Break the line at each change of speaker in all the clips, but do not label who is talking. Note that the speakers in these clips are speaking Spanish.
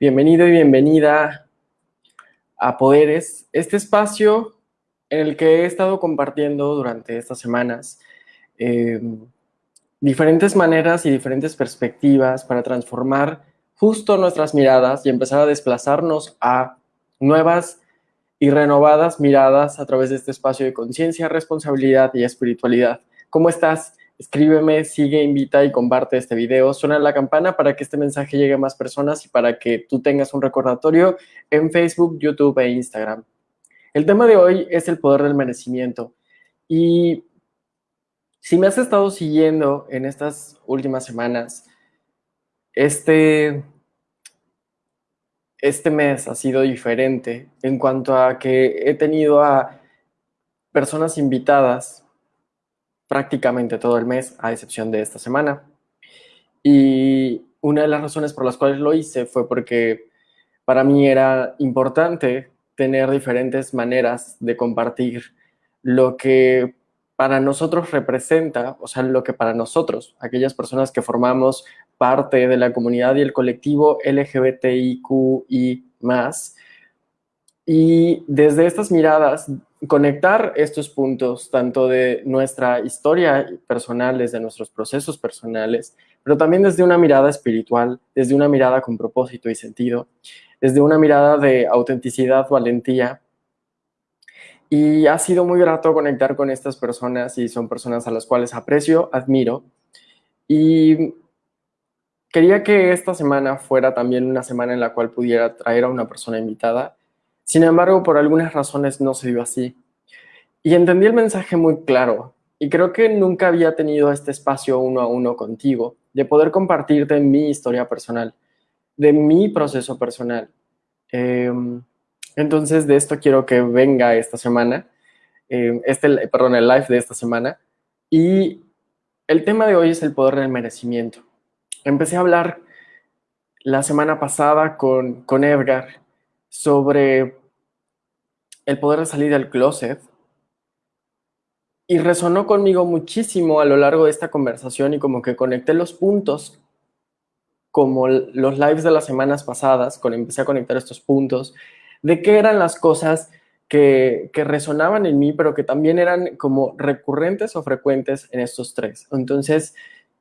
Bienvenido y bienvenida a Poderes, este espacio en el que he estado compartiendo durante estas semanas eh, diferentes maneras y diferentes perspectivas para transformar justo nuestras miradas y empezar a desplazarnos a nuevas y renovadas miradas a través de este espacio de conciencia, responsabilidad y espiritualidad. ¿Cómo estás? Escríbeme, sigue, invita y comparte este video. Suena la campana para que este mensaje llegue a más personas y para que tú tengas un recordatorio en Facebook, YouTube e Instagram. El tema de hoy es el poder del merecimiento. Y si me has estado siguiendo en estas últimas semanas, este, este mes ha sido diferente en cuanto a que he tenido a personas invitadas prácticamente todo el mes, a excepción de esta semana. Y una de las razones por las cuales lo hice fue porque para mí era importante tener diferentes maneras de compartir lo que para nosotros representa, o sea, lo que para nosotros, aquellas personas que formamos parte de la comunidad y el colectivo LGBTIQ y más, y desde estas miradas conectar estos puntos, tanto de nuestra historia personal, desde nuestros procesos personales, pero también desde una mirada espiritual, desde una mirada con propósito y sentido, desde una mirada de autenticidad, valentía. Y ha sido muy grato conectar con estas personas y son personas a las cuales aprecio, admiro. Y quería que esta semana fuera también una semana en la cual pudiera traer a una persona invitada sin embargo, por algunas razones no se dio así. Y entendí el mensaje muy claro. Y creo que nunca había tenido este espacio uno a uno contigo, de poder compartirte mi historia personal, de mi proceso personal. Em, entonces, de esto quiero que venga esta semana, em, este, perdón, el live de esta semana. Y el tema de hoy es el poder del merecimiento. Empecé a hablar la semana pasada con, con Edgar sobre el poder de salir del closet. Y resonó conmigo muchísimo a lo largo de esta conversación y como que conecté los puntos, como los lives de las semanas pasadas, cuando empecé a conectar estos puntos, de qué eran las cosas que, que, resonaban en mí, pero que también eran como recurrentes o frecuentes en estos tres. Entonces,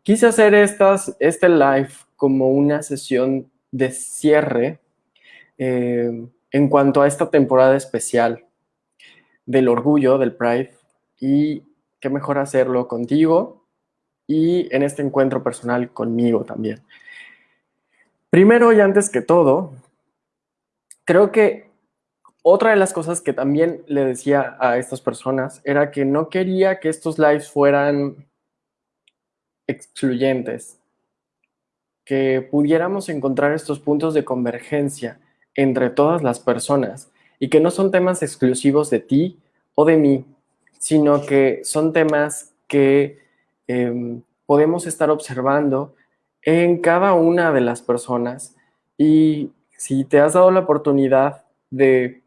quise hacer estas, este live como una sesión de cierre eh, en cuanto a esta temporada especial del orgullo, del Pride, y qué mejor hacerlo contigo y en este encuentro personal conmigo también. Primero y antes que todo, creo que otra de las cosas que también le decía a estas personas era que no quería que estos lives fueran excluyentes, que pudiéramos encontrar estos puntos de convergencia entre todas las personas y que no son temas exclusivos de ti o de mí, sino que son temas que em, podemos estar observando en cada una de las personas y si te has dado la oportunidad de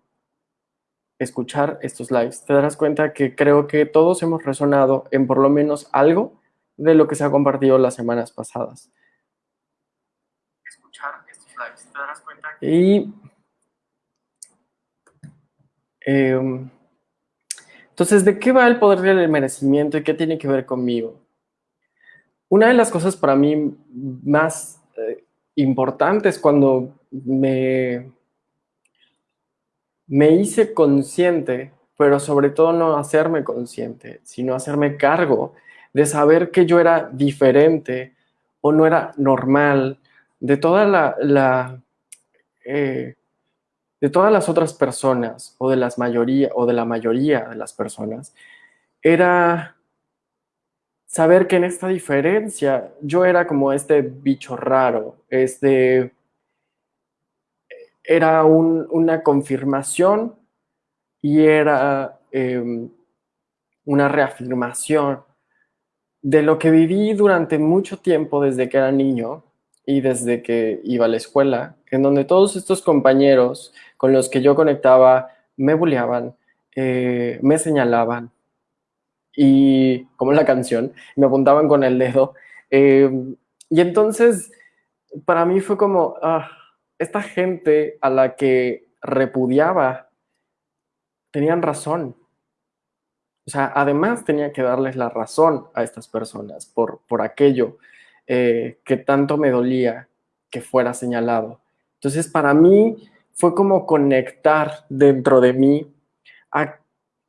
escuchar estos lives, te darás cuenta que creo que todos hemos resonado en por lo menos algo de lo que se ha compartido las semanas pasadas. Escuchar estos lives, te darás cuenta Y Em, entonces, ¿de qué va el poder del merecimiento y qué tiene que ver conmigo? Una de las cosas para mí más eh, importantes cuando me, me hice consciente, pero sobre todo no hacerme consciente, sino hacerme cargo de saber que yo era diferente o no era normal, de toda la, la eh, de todas las otras personas o de las mayoría o de la mayoría de las personas era saber que en esta diferencia yo era como este bicho raro, este era una confirmación y era em, una reafirmación de lo que viví durante mucho tiempo desde que era niño y desde que iba a la escuela, en donde todos estos compañeros con los que yo conectaba me bulleaban, eh, me señalaban y, como la canción, me apuntaban con el dedo. Eh, y entonces, para mí fue como, ah, esta gente a la que repudiaba tenían razón. O sea, además tenía que darles la razón a estas personas por, por aquello eh, que tanto me dolía que fuera señalado. Entonces, para mí fue como conectar dentro de mí a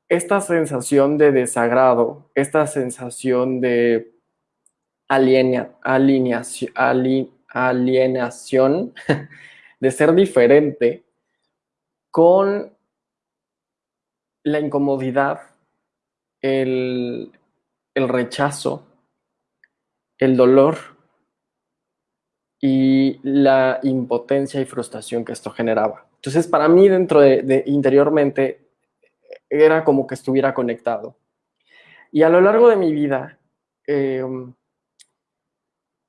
esta sensación de desagrado, esta sensación de alienación, de ser diferente, con la incomodidad, el rechazo, el dolor y la impotencia y frustración que esto generaba. Entonces, para mí, dentro de, interiormente, era como que estuviera conectado. Y a lo largo de mi vida, em,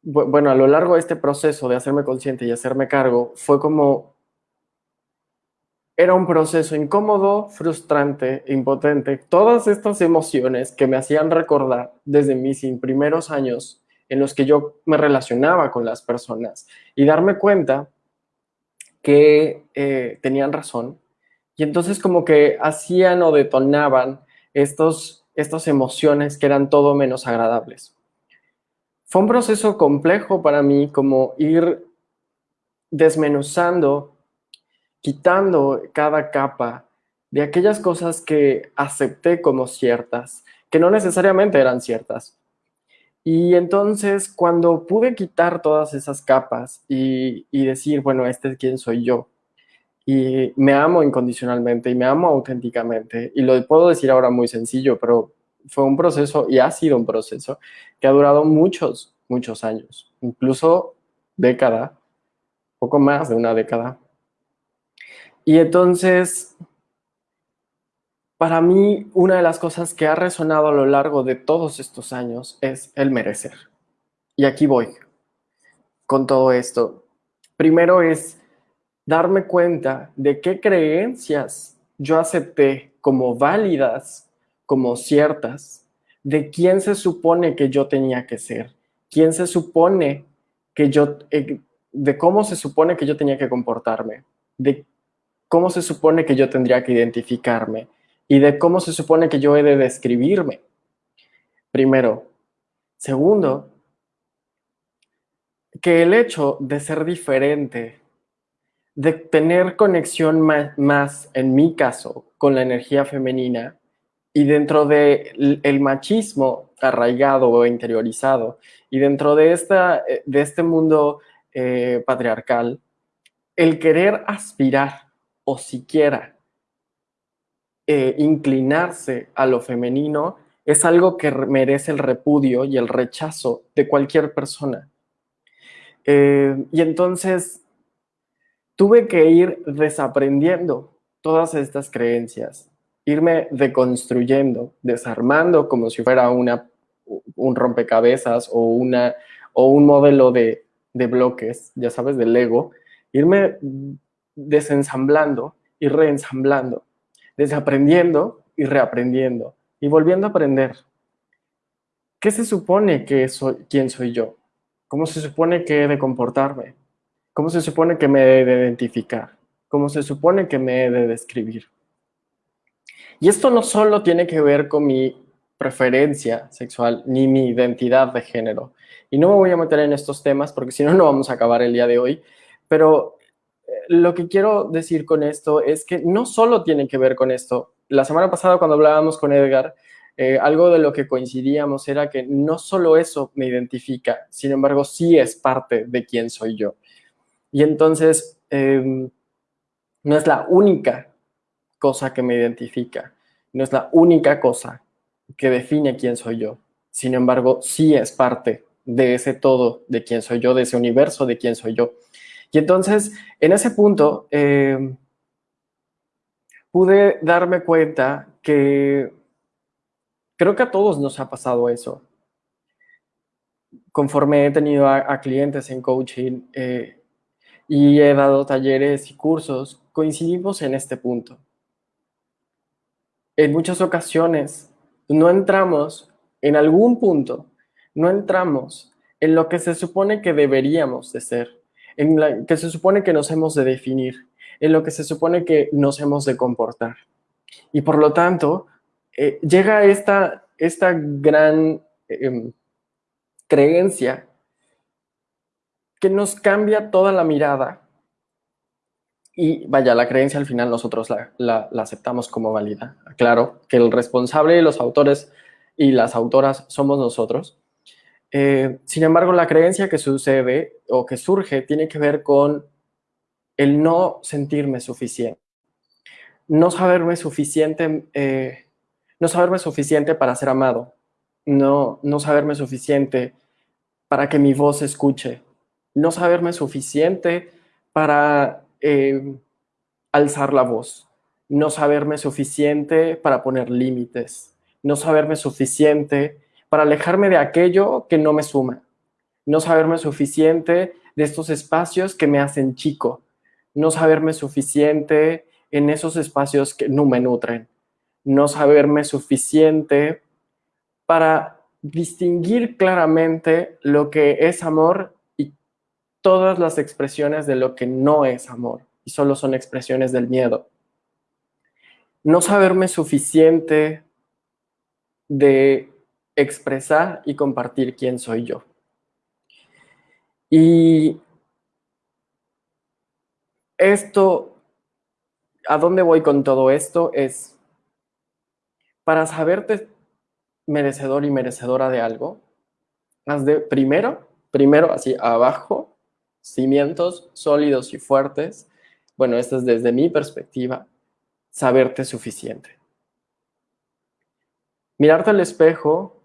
bueno, a lo largo de este proceso de hacerme consciente y hacerme cargo, fue como, era un proceso incómodo, frustrante, impotente, todas estas emociones que me hacían recordar desde mis primeros años en los que yo me relacionaba con las personas y darme cuenta que eh, tenían razón y entonces como que hacían o detonaban estos, estas emociones que eran todo menos agradables. Fue un proceso complejo para mí como ir desmenuzando, quitando cada capa de aquellas cosas que acepté como ciertas, que no necesariamente eran ciertas, y entonces cuando pude quitar todas esas capas y, decir, bueno, este es quién soy yo, y me amo incondicionalmente y me amo auténticamente, y lo puedo decir ahora muy sencillo, pero fue un proceso y ha sido un proceso que ha durado muchos, muchos años, incluso década, poco más de una década. Y entonces para mí, una de las cosas que ha resonado a lo largo de todos estos años es el merecer. Y aquí voy con todo esto. Primero es darme cuenta de qué creencias yo acepté como válidas, como ciertas, de quién se supone que yo tenía que ser, quién se supone que yo, eh, de cómo se supone que yo tenía que comportarme, de cómo se supone que yo tendría que identificarme, y de cómo se supone que yo he de describirme. Primero. Segundo, que el hecho de ser diferente, de tener conexión más, en mi caso, con la energía femenina y dentro del el machismo arraigado o interiorizado y dentro de, esta, de este mundo eh, patriarcal, el querer aspirar o siquiera eh, inclinarse a lo femenino es algo que merece el repudio y el rechazo de cualquier persona. Eh, y entonces tuve que ir desaprendiendo todas estas creencias, irme deconstruyendo, desarmando como si fuera una, un rompecabezas o, una, o un modelo de, de bloques, ya sabes, del Lego, irme desensamblando y reensamblando desaprendiendo y reaprendiendo y volviendo a aprender. ¿Qué se supone que soy, quién soy yo? ¿Cómo se supone que he de comportarme? ¿Cómo se supone que me he de identificar? ¿Cómo se supone que me he de describir? Y esto no solo tiene que ver con mi preferencia sexual ni mi identidad de género. Y no me voy a meter en estos temas porque si no, no vamos a acabar el día de hoy. Pero lo que quiero decir con esto es que no solo tiene que ver con esto. La semana pasada cuando hablábamos con Edgar, eh, algo de lo que coincidíamos era que no solo eso me identifica, sin embargo sí es parte de quién soy yo. Y entonces em, no es la única cosa que me identifica, no es la única cosa que define quién soy yo. Sin embargo, sí es parte de ese todo de quién soy yo, de ese universo de quién soy yo. Y entonces, en ese punto, eh, pude darme cuenta que creo que a todos nos ha pasado eso. Conforme he tenido a, clientes en coaching eh, y he dado talleres y cursos, coincidimos en este punto. En muchas ocasiones no entramos, en algún punto, no entramos en lo que se supone que deberíamos de ser en la que se supone que nos hemos de definir, en lo que se supone que nos hemos de comportar. Y por lo tanto, eh, llega esta, esta gran em, creencia que nos cambia toda la mirada y vaya, la creencia al final nosotros la, aceptamos como válida. Claro que el responsable, los autores y las autoras somos nosotros. Eh, sin embargo, la creencia que sucede o que surge tiene que ver con el no sentirme suficiente. No saberme suficiente, eh, no saberme suficiente para ser amado. No, no saberme suficiente para que mi voz se escuche. No saberme suficiente para eh, alzar la voz, no saberme suficiente para poner límites, no saberme suficiente para alejarme de aquello que no me suma, no saberme suficiente de estos espacios que me hacen chico, no saberme suficiente en esos espacios que no me nutren, no saberme suficiente para distinguir claramente lo que es amor todas las expresiones de lo que no es amor y solo son expresiones del miedo. No saberme suficiente de expresar y compartir quién soy yo. Y esto, ¿a dónde voy con todo esto? Es para saberte merecedor y merecedora de algo, has de primero, primero así abajo, cimientos sólidos y fuertes, bueno, esto es desde mi perspectiva, saberte suficiente. Mirarte al espejo,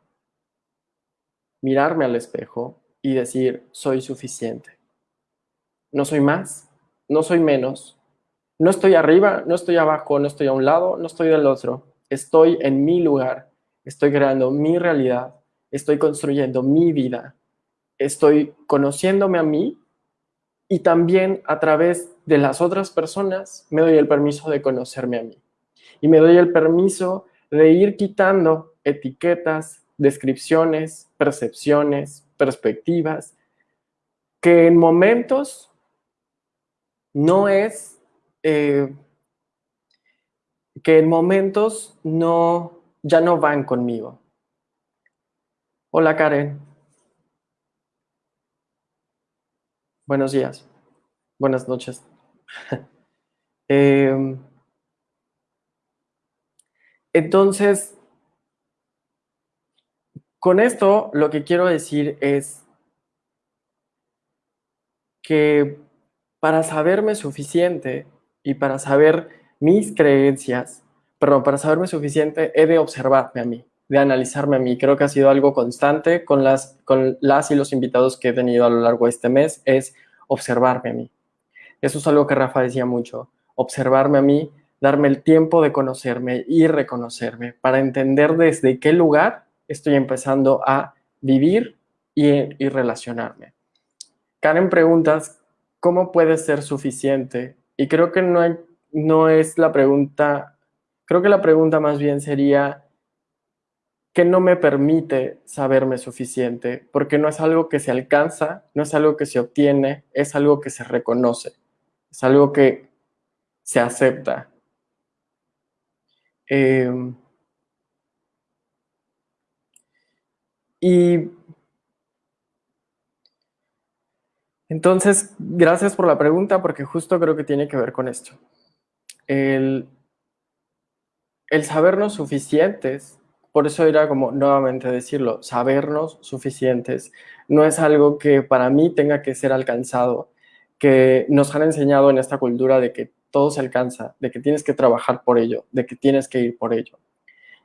mirarme al espejo y decir, soy suficiente. No soy más, no soy menos, no estoy arriba, no estoy abajo, no estoy a un lado, no estoy del otro. Estoy en mi lugar, estoy creando mi realidad, estoy construyendo mi vida, estoy conociéndome a mí y también a través de las otras personas me doy el permiso de conocerme a mí. Y me doy el permiso de ir quitando etiquetas, descripciones, percepciones, perspectivas, que en momentos no es, eh, que en momentos no, ya no van conmigo. Hola Karen. Buenos días. Buenas noches. Em, entonces, con esto lo que quiero decir es que para saberme suficiente y para saber mis creencias, perdón, para saberme suficiente he de observarme a mí de analizarme a mí. Creo que ha sido algo constante con las, con las y los invitados que he tenido a lo largo de este mes, es observarme a mí. Eso es algo que Rafa decía mucho, observarme a mí, darme el tiempo de conocerme y reconocerme para entender desde qué lugar estoy empezando a vivir y, relacionarme. Karen preguntas, ¿cómo puede ser suficiente? Y creo que no, no es la pregunta, creo que la pregunta más bien sería, que no me permite saberme suficiente, porque no es algo que se alcanza, no es algo que se obtiene, es algo que se reconoce, es algo que se acepta. Em, y entonces, gracias por la pregunta, porque justo creo que tiene que ver con esto. El, el sabernos suficientes por eso era como nuevamente decirlo, sabernos suficientes no es algo que para mí tenga que ser alcanzado, que nos han enseñado en esta cultura de que todo se alcanza, de que tienes que trabajar por ello, de que tienes que ir por ello.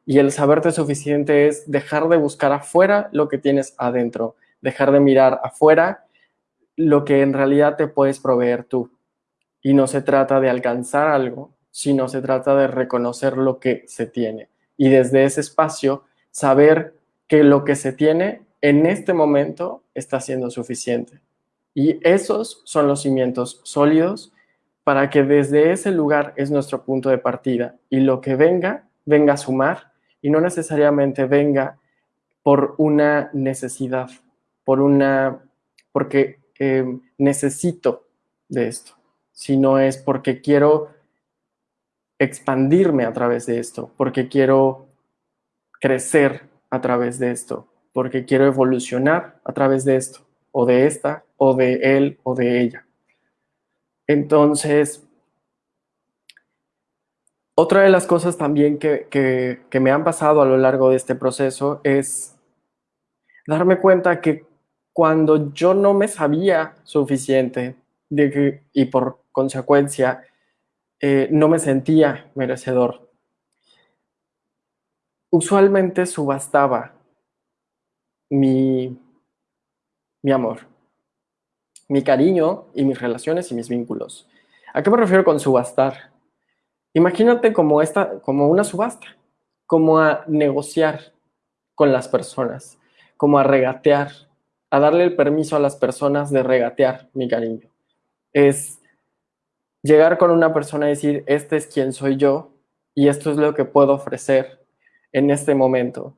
Y el saberte suficiente es dejar de buscar afuera lo que tienes adentro, dejar de mirar afuera lo que en realidad te puedes proveer tú. Y no se trata de alcanzar algo, sino se trata de reconocer lo que se tiene y desde ese espacio saber que lo que se tiene en este momento está siendo suficiente. Y esos son los cimientos sólidos para que desde ese lugar es nuestro punto de partida y lo que venga, venga a sumar y no necesariamente venga por una necesidad, por una, porque em, necesito de esto, sino es porque quiero expandirme a través de esto, porque quiero crecer a través de esto, porque quiero evolucionar a través de esto, o de esta, o de él, o de ella. Entonces, otra de las cosas también que, me han pasado a lo largo de este proceso es darme cuenta que cuando yo no me sabía suficiente y por consecuencia eh, no me sentía merecedor, usualmente subastaba mi, mi amor, mi cariño y mis relaciones y mis vínculos. ¿A qué me refiero con subastar? Imagínate como, esta, como una subasta, como a negociar con las personas, como a regatear, a darle el permiso a las personas de regatear mi cariño. Es llegar con una persona y decir, este es quien soy yo y esto es lo que puedo ofrecer en este momento.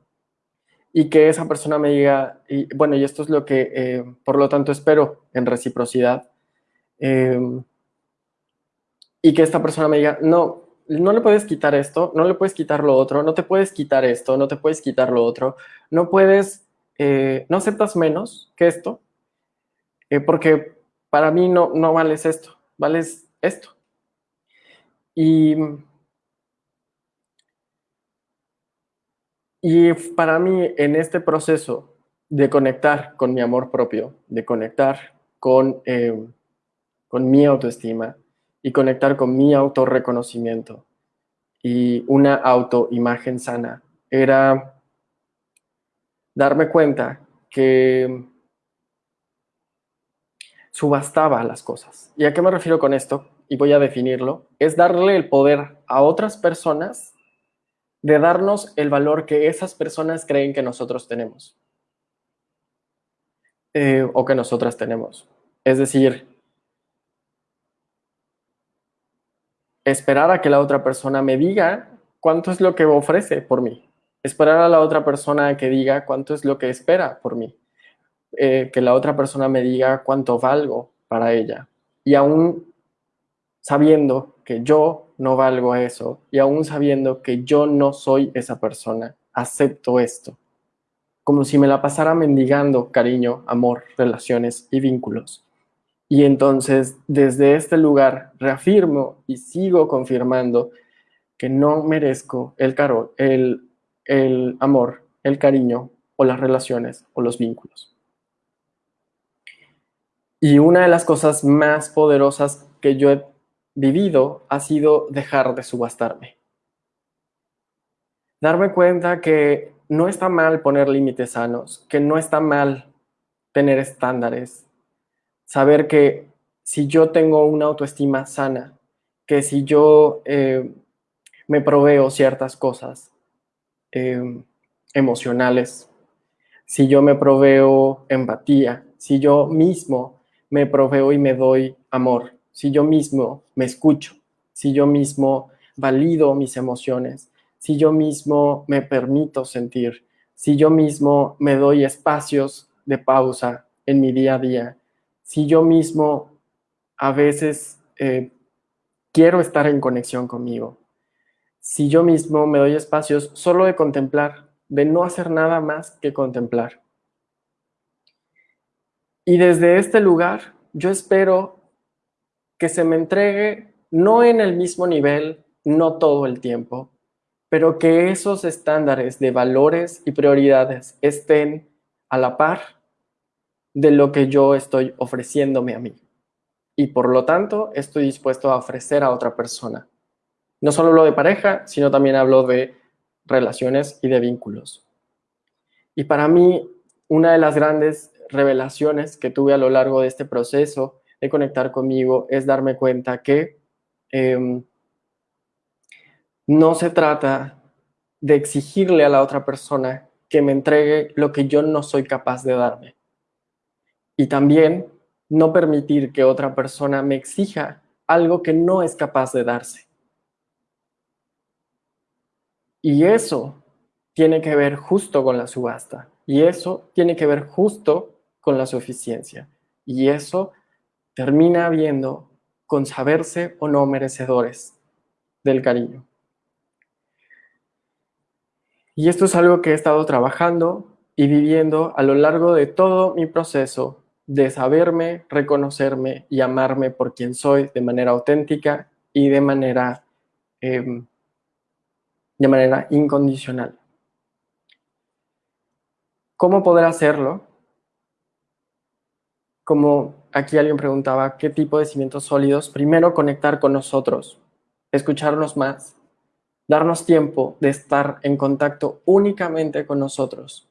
Y que esa persona me diga, bueno, y esto es lo que eh, por lo tanto espero en reciprocidad. Em, y que esta persona me diga, no, no le puedes quitar esto, no le puedes quitar lo otro, no te puedes quitar esto, no te puedes quitar lo otro, no puedes, eh, no aceptas menos que esto, eh, porque para mí no, no vales esto, vales esto. Y, y para mí en este proceso de conectar con mi amor propio, de conectar con, eh, con mi autoestima, y conectar con mi autorreconocimiento y una autoimagen sana. Era darme cuenta que subastaba las cosas. ¿Y a qué me refiero con esto? Y voy a definirlo. Es darle el poder a otras personas de darnos el valor que esas personas creen que nosotros tenemos. Eh, o que nosotras tenemos. Es decir, esperar a que la otra persona me diga cuánto es lo que ofrece por mí. Esperar a la otra persona que diga cuánto es lo que espera por mí. Eh, que la otra persona me diga cuánto valgo para ella. Y aún sabiendo que yo no valgo eso y aún sabiendo que yo no soy esa persona, acepto esto. Como si me la pasara mendigando cariño, amor, relaciones y vínculos. Y entonces, desde este lugar, reafirmo y sigo confirmando que no merezco el, caro, el, el amor, el cariño o las relaciones o los vínculos. Y una de las cosas más poderosas que yo he vivido ha sido dejar de subastarme. Darme cuenta que no está mal poner límites sanos, que no está mal tener estándares, saber que si yo tengo una autoestima sana, que si yo eh, me proveo ciertas cosas eh, emocionales, si yo me proveo empatía, si yo mismo me proveo y me doy amor, si yo mismo me escucho, si yo mismo valido mis emociones, si yo mismo me permito sentir, si yo mismo me doy espacios de pausa en mi día a día, si yo mismo a veces eh, quiero estar en conexión conmigo, si yo mismo me doy espacios solo de contemplar, de no hacer nada más que contemplar. Y desde este lugar yo espero que se me entregue no en el mismo nivel, no todo el tiempo, pero que esos estándares de valores y prioridades estén a la par de lo que yo estoy ofreciéndome a mí. Y por lo tanto, estoy dispuesto a ofrecer a otra persona. No solo lo de pareja, sino también hablo de relaciones y de vínculos. Y para mí, una de las grandes revelaciones que tuve a lo largo de este proceso de conectar conmigo es darme cuenta que em, no se trata de exigirle a la otra persona que me entregue lo que yo no soy capaz de darme. Y también no permitir que otra persona me exija algo que no es capaz de darse. Y eso tiene que ver justo con la subasta. Y eso tiene que ver justo con la suficiencia. Y eso termina viendo con saberse o no merecedores del cariño. Y esto es algo que he estado trabajando y viviendo a lo largo de todo mi proceso de saberme, reconocerme y amarme por quien soy de manera auténtica y de manera, em, de manera incondicional. ¿Cómo poder hacerlo? Como aquí alguien preguntaba, ¿qué tipo de cimientos sólidos? Primero, conectar con nosotros, escucharnos más, darnos tiempo de estar en contacto únicamente con nosotros,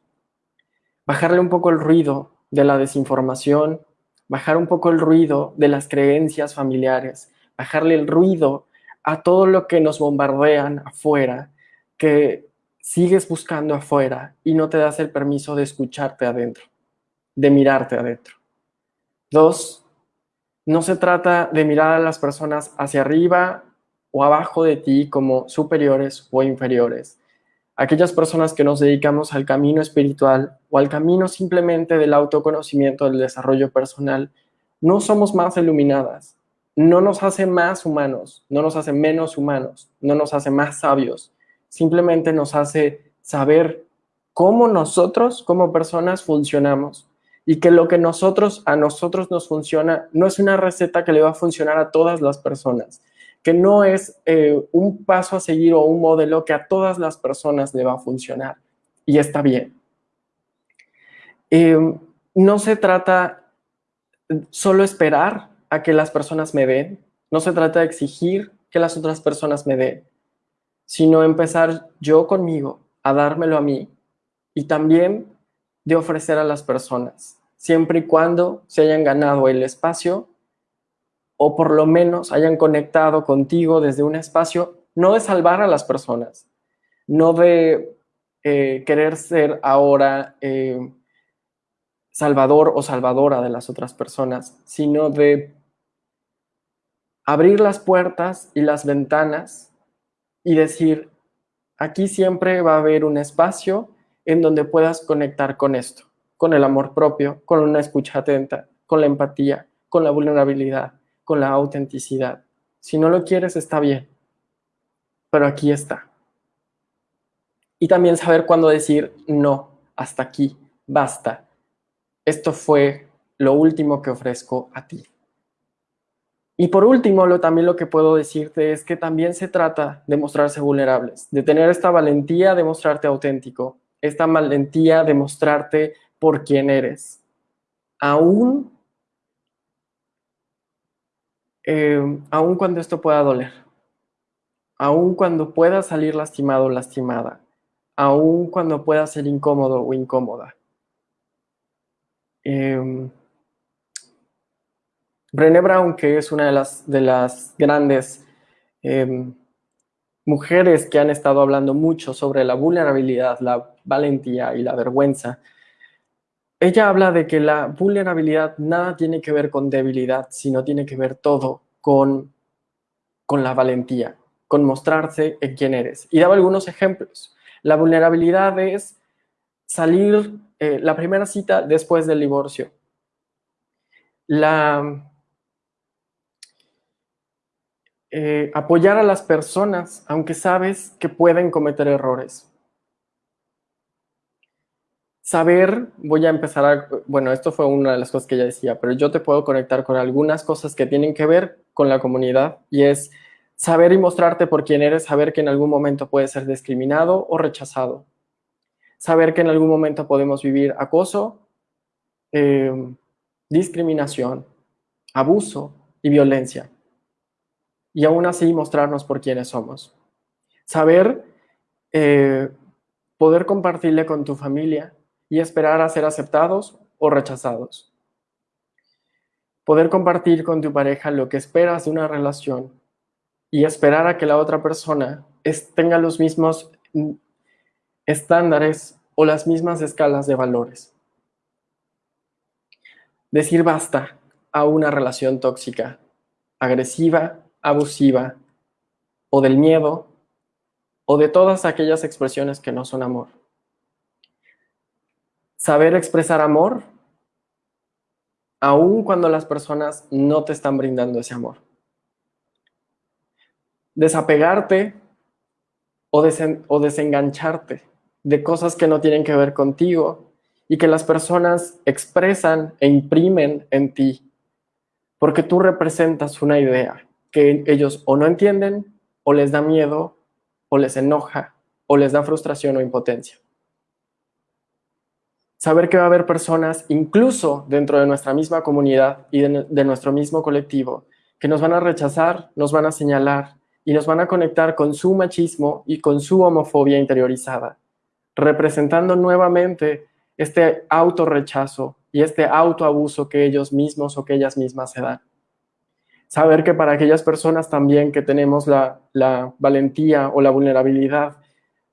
bajarle un poco el ruido de la desinformación, bajar un poco el ruido de las creencias familiares, bajarle el ruido a todo lo que nos bombardean afuera, que sigues buscando afuera y no te das el permiso de escucharte adentro, de mirarte adentro. Dos, no se trata de mirar a las personas hacia arriba o abajo de ti como superiores o inferiores. Aquellas personas que nos dedicamos al camino espiritual o al camino simplemente del autoconocimiento, del desarrollo personal, no somos más iluminadas, no nos hace más humanos, no nos hace menos humanos, no nos hace más sabios, simplemente nos hace saber cómo nosotros como personas funcionamos y que lo que nosotros a nosotros nos funciona no es una receta que le va a funcionar a todas las personas, que no es eh, un paso a seguir o un modelo que a todas las personas le va a funcionar. Y está bien. Em, no se trata solo esperar a que las personas me den, no se trata de exigir que las otras personas me den, sino empezar yo conmigo a dármelo a mí y también de ofrecer a las personas, siempre y cuando se hayan ganado el espacio o por lo menos hayan conectado contigo desde un espacio, no de salvar a las personas, no de eh, querer ser ahora eh, salvador o salvadora de las otras personas, sino de abrir las puertas y las ventanas y decir, aquí siempre va a haber un espacio en donde puedas conectar con esto, con el amor propio, con una escucha atenta, con la empatía, con la vulnerabilidad, con la autenticidad. Si no lo quieres, está bien, pero aquí está. Y también saber cuándo decir, no, hasta aquí, basta. Esto fue lo último que ofrezco a ti. Y por último, lo, también lo que puedo decirte es que también se trata de mostrarse vulnerables, de tener esta valentía de mostrarte auténtico, esta valentía de mostrarte por quién eres, aún eh, aun cuando esto pueda doler, aun cuando pueda salir lastimado o lastimada, aun cuando pueda ser incómodo o incómoda. Eh, Brown, que es una de las, de las grandes em, mujeres que han estado hablando mucho sobre la vulnerabilidad, la valentía y la vergüenza, ella habla de que la vulnerabilidad nada tiene que ver con debilidad, sino tiene que ver todo con, con la valentía, con mostrarse en quién eres. Y daba algunos ejemplos. La vulnerabilidad es salir eh, la primera cita después del divorcio. La, eh, apoyar a las personas, aunque sabes que pueden cometer errores saber, voy a empezar a, bueno, esto fue una de las cosas que ella decía, pero yo te puedo conectar con algunas cosas que tienen que ver con la comunidad y es saber y mostrarte por quién eres, saber que en algún momento puedes ser discriminado o rechazado, saber que en algún momento podemos vivir acoso, eh, discriminación, abuso y violencia. Y aún así mostrarnos por quiénes somos. Saber eh, poder compartirle con tu familia y esperar a ser aceptados o rechazados. Poder compartir con tu pareja lo que esperas de una relación y esperar a que la otra persona tenga los mismos estándares o las mismas escalas de valores. Decir basta a una relación tóxica, agresiva, abusiva, o del miedo, o de todas aquellas expresiones que no son amor. Saber expresar amor aun cuando las personas no te están brindando ese amor. Desapegarte o, o desengancharte de cosas que no tienen que ver contigo y que las personas expresan e imprimen en ti, porque tú representas una idea que ellos o no entienden, o les da miedo, o les enoja, o les da frustración o impotencia. Saber que va a haber personas, incluso dentro de nuestra misma comunidad y de, nuestro mismo colectivo, que nos van a rechazar, nos van a señalar y nos van a conectar con su machismo y con su homofobia interiorizada, representando nuevamente este autorrechazo y este autoabuso que ellos mismos o que ellas mismas se dan. Saber que para aquellas personas también que tenemos la, la valentía o la vulnerabilidad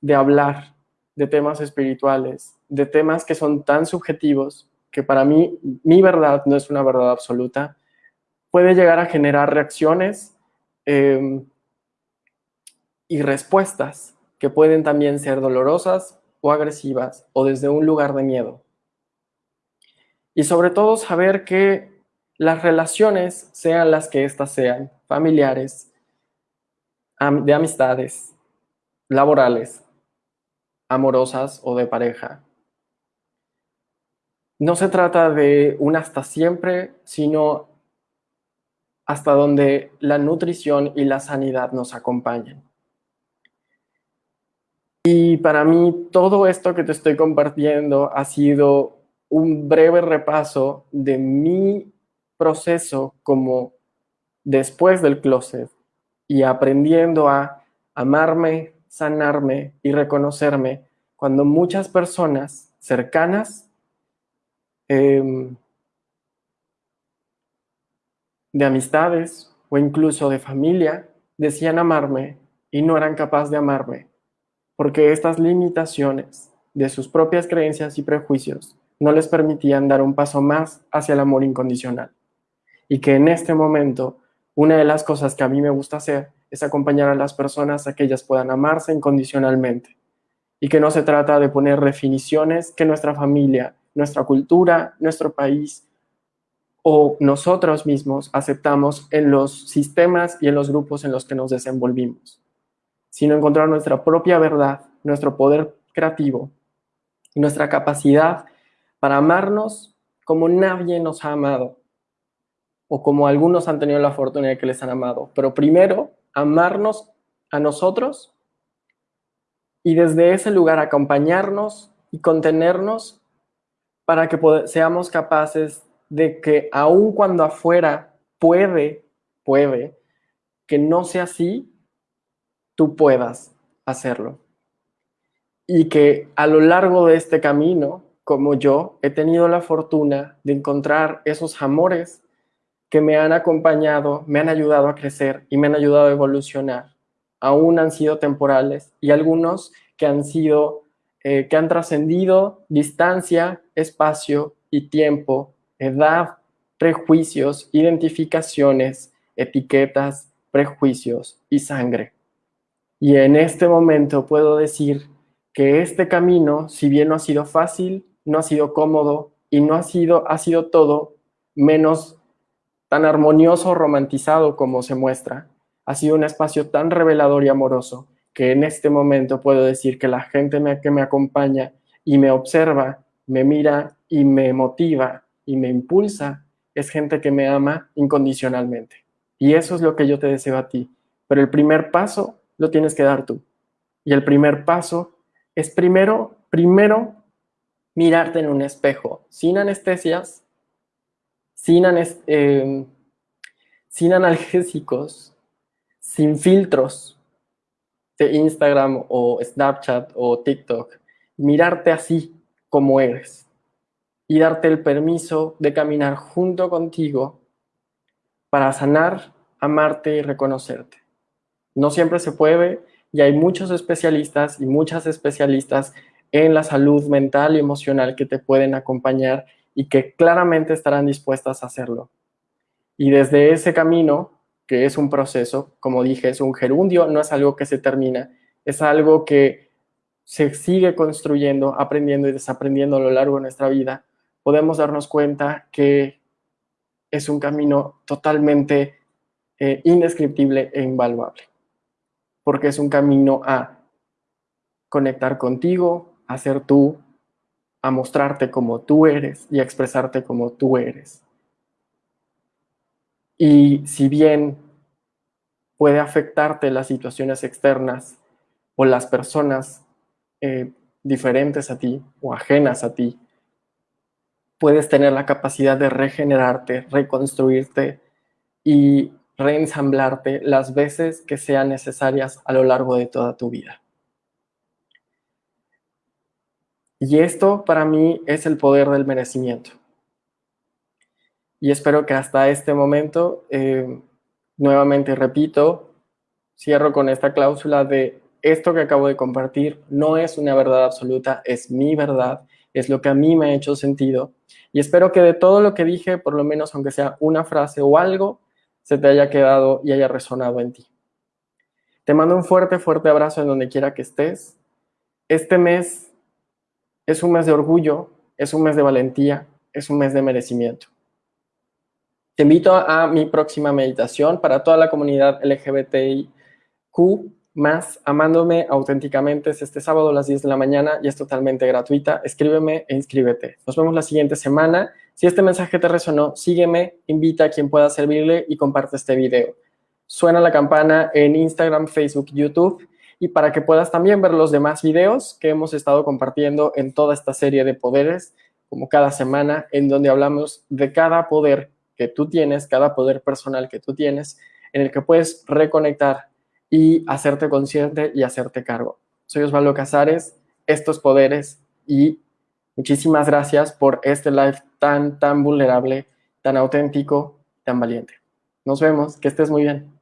de hablar de temas espirituales, de temas que son tan subjetivos que para mí mi verdad no es una verdad absoluta, puede llegar a generar reacciones em, y respuestas que pueden también ser dolorosas o agresivas o desde un lugar de miedo. Y sobre todo saber que las relaciones, sean las que éstas sean, familiares, de amistades, laborales, amorosas o de pareja, no se trata de un hasta siempre, sino hasta donde la nutrición y la sanidad nos acompañen. Y para mí todo esto que te estoy compartiendo ha sido un breve repaso de mi proceso como después del closet y aprendiendo a amarme, sanarme y reconocerme cuando muchas personas cercanas em, de amistades o incluso de familia decían amarme y no eran capaces de amarme porque estas limitaciones de sus propias creencias y prejuicios no les permitían dar un paso más hacia el amor incondicional. Y que en este momento, una de las cosas que a mí me gusta hacer es acompañar a las personas a que ellas puedan amarse incondicionalmente. Y que no se trata de poner definiciones que nuestra familia, nuestra cultura, nuestro país o nosotros mismos aceptamos en los sistemas y en los grupos en los que nos desenvolvimos sino encontrar nuestra propia verdad, nuestro poder creativo y nuestra capacidad para amarnos como nadie nos ha amado o como algunos han tenido la fortuna de que les han amado. Pero primero, amarnos a nosotros y desde ese lugar acompañarnos y contenernos para que seamos capaces de que aun cuando afuera puede, puede, que no sea así, tú puedas hacerlo. Y que a lo largo de este camino, como yo, he tenido la fortuna de encontrar esos amores que me han acompañado, me han ayudado a crecer y me han ayudado a evolucionar. Aún han sido temporales y algunos que han sido, eh, que han trascendido distancia, espacio y tiempo, edad, prejuicios, identificaciones, etiquetas, prejuicios y sangre. Y en este momento puedo decir que este camino, si bien no ha sido fácil, no ha sido cómodo y no ha sido, ha sido todo menos tan armonioso o romantizado como se muestra, ha sido un espacio tan revelador y amoroso que en este momento puedo decir que la gente que me acompaña y me observa, me mira y me motiva y me impulsa es gente que me ama incondicionalmente. Y eso es lo que yo te deseo a ti. Pero el primer paso lo tienes que dar tú. Y el primer paso es primero, primero mirarte en un espejo, sin anestesias, sin, em, sin analgésicos, sin filtros de Instagram o Snapchat o TikTok. Mirarte así como eres y darte el permiso de caminar junto contigo para sanar, amarte y reconocerte. No siempre se puede y hay muchos especialistas y muchas especialistas en la salud mental y emocional que te pueden acompañar y que claramente estarán dispuestas a hacerlo. Y desde ese camino, que es un proceso, como dije, es un gerundio, no es algo que se termina, es algo que se sigue construyendo, aprendiendo y desaprendiendo a lo largo de nuestra vida, podemos darnos cuenta que es un camino totalmente eh, indescriptible e invaluable, porque es un camino a conectar contigo, a ser tú, a mostrarte como tú eres y a expresarte como tú eres. Y si bien puede afectarte las situaciones externas o las personas eh, diferentes a ti o ajenas a ti, puedes tener la capacidad de regenerarte, reconstruirte y reensamblarte las veces que sean necesarias a lo largo de toda tu vida. Y esto para mí es el poder del merecimiento. Y espero que hasta este momento, eh, nuevamente repito, cierro con esta cláusula de esto que acabo de compartir no es una verdad absoluta, es mi verdad, es lo que a mí me ha hecho sentido. Y espero que de todo lo que dije, por lo menos aunque sea una frase o algo, se te haya quedado y haya resonado en ti. Te mando un fuerte, fuerte abrazo en donde quiera que estés. Este mes es un mes de orgullo, es un mes de valentía, es un mes de merecimiento. Te invito a mi próxima meditación para toda la comunidad LGBTIQ más amándome auténticamente. Es este sábado a las 10 de la mañana y es totalmente gratuita. Escríbeme e inscríbete. Nos vemos la siguiente semana. Si este mensaje te resonó, sígueme, invita a quien pueda servirle y comparte este video. Suena la campana en Instagram, Facebook, YouTube y para que puedas también ver los demás videos que hemos estado compartiendo en toda esta serie de poderes, como cada semana, en donde hablamos de cada poder que tú tienes, cada poder personal que tú tienes, en el que puedes reconectar y hacerte consciente y hacerte cargo. Soy Osvaldo Casares, estos poderes y muchísimas gracias por este live tan, tan vulnerable, tan auténtico, tan valiente. Nos vemos, que estés muy bien.